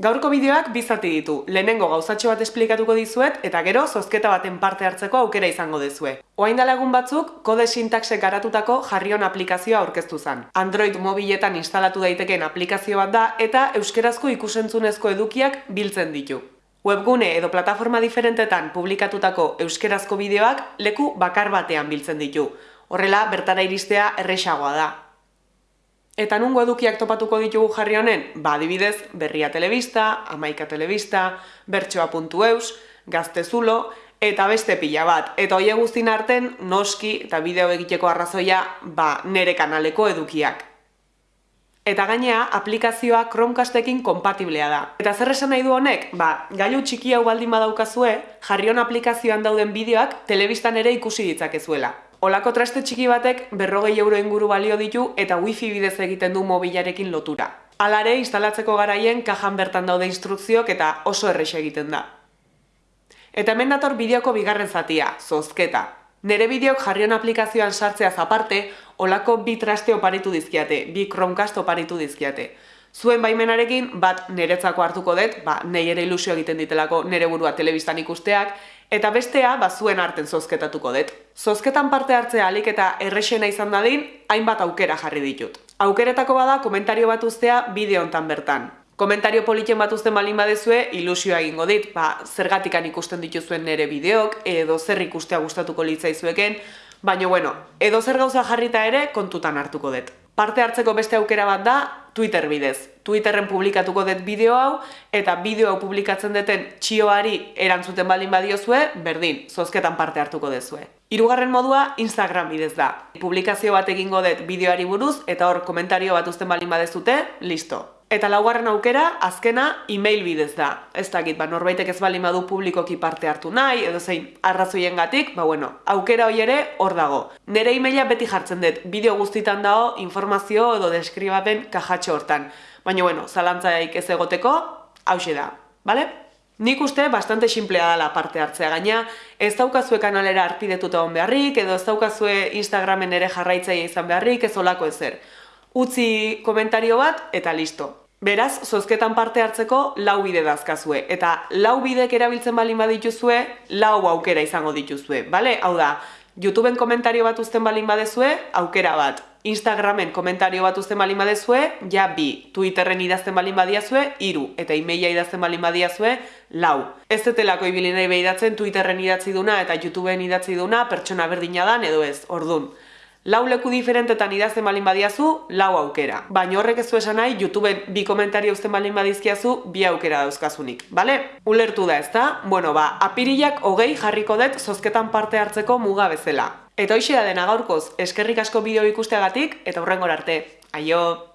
Gaurko bideoak bizati ditu. Lehenengo gauzatxo bat esplikatuko dizuet eta gero zozketa baten parte hartzeko aukera izango dezue. Oain dalagun batzuk, kode sintakse garatutako jarrion aplikazioa aurkeztu zen. Android mobiletan instalatu daiteken aplikazio bat da eta euskerazko ikusentzunezko edukiak biltzen ditu. Webgune edo plataforma diferentetan publikatutako euskerazko bideoak leku bakar batean biltzen ditu. Horrela, bertara iristea erresagoa da. Eta nungo edukiak topatuko ditugu jarri honen? Ba, adibidez, berria telebista, amaika telebista, bertsoa.eus, gaztezulo, eta beste pila bat. Eta hoi guztin arten, noski eta bideo egiteko arrazoia, ba, nere kanaleko edukiak. Eta gainea, aplikazioa Chromecastekin kompatiblea da. Eta zer esan nahi du honek? Ba, gailu txiki hau baldin badaukazue, jarrion aplikazioan dauden bideoak telebistan ere ikusi ditzakezuela. Olako traste txiki batek berrogei euro inguru balio ditu eta wifi bidez egiten du mobilarekin lotura. Alare, instalatzeko garaien kajan bertan daude instrukziok eta oso errexe egiten da. Eta hemen dator bideoko bigarren zatia, zozketa. Nere bideok jarrion aplikazioan sartzea zaparte, olako bi traste oparitu dizkiate, bi Chromecast oparitu dizkiate. Zuen baimenarekin, bat niretzako hartuko dut, ba, nahi ere ilusio egiten ditelako nere burua telebistan ikusteak, eta bestea, ba, zuen arten zozketatuko dut. Zozketan parte hartzea alik eta errexena izan dadin, hainbat aukera jarri ditut. Aukeretako bada, komentario bat ustea bideo hontan bertan. Komentario politxen bat uzten balin badezue, ilusioa egingo dit, ba, zergatikan ikusten dituzuen nere bideok, edo zer ikustea gustatuko litzaizueken, baina bueno, edo zer gauza jarrita ere kontutan hartuko dut. Parte hartzeko beste aukera bat da Twitter bidez. Twitterren publikatuko dut bideo hau eta bideo hau publikatzen duten txioari erantzuten baldin badiozue, berdin, zozketan parte hartuko dezue. Hirugarren modua Instagram bidez da. Publikazio bat egingo dut bideoari buruz eta hor komentario bat uzten baldin badezute, listo. Eta laugarren aukera, azkena, e-mail bidez da. Ez dakit, ba, norbaitek ez bali madu publikoki parte hartu nahi, edo zein arrazoien gatik, ba, bueno, aukera hoi ere hor dago. Nere e-maila beti jartzen dut, bideo guztitan dago, informazio edo deskribapen kajatxo hortan. Baina, bueno, zalantzaik ez egoteko, hause da, bale? Nik uste bastante simplea dela parte hartzea gaina, ez daukazue kanalera arpidetuta hon beharrik, edo ez daukazue Instagramen ere jarraitzaia izan beharrik, ez olako ezer. Utzi komentario bat eta listo. Beraz, zozketan parte hartzeko lau bide dazkazue. Eta lau bidek erabiltzen balin badituzue, lau aukera izango dituzue. Bale? Hau da, YouTubeen komentario bat uzten balin badezue, aukera bat. Instagramen komentario bat uzten balin badezue, ja bi. Twitterren idazten balin badiazue, iru. Eta emaila idazten balin badiazue, lau. Ez zetelako ibili nahi behidatzen Twitterren idatzi duna eta YouTubeen idatzi duna pertsona berdina dan edo ez, ordun. Lau leku diferentetan idazten balin badiazu, lau aukera. Baina horrek ez esan nahi, YouTubeen bi komentario uzten balin badizkiazu, bi aukera dauzkazunik, bale? Ulertu da, ezta? Bueno, ba, apirilak hogei jarriko dut zozketan parte hartzeko muga bezala. Eta hoxe da dena gaurkoz, eskerrik asko bideo ikusteagatik, eta hurrengor arte. Aio!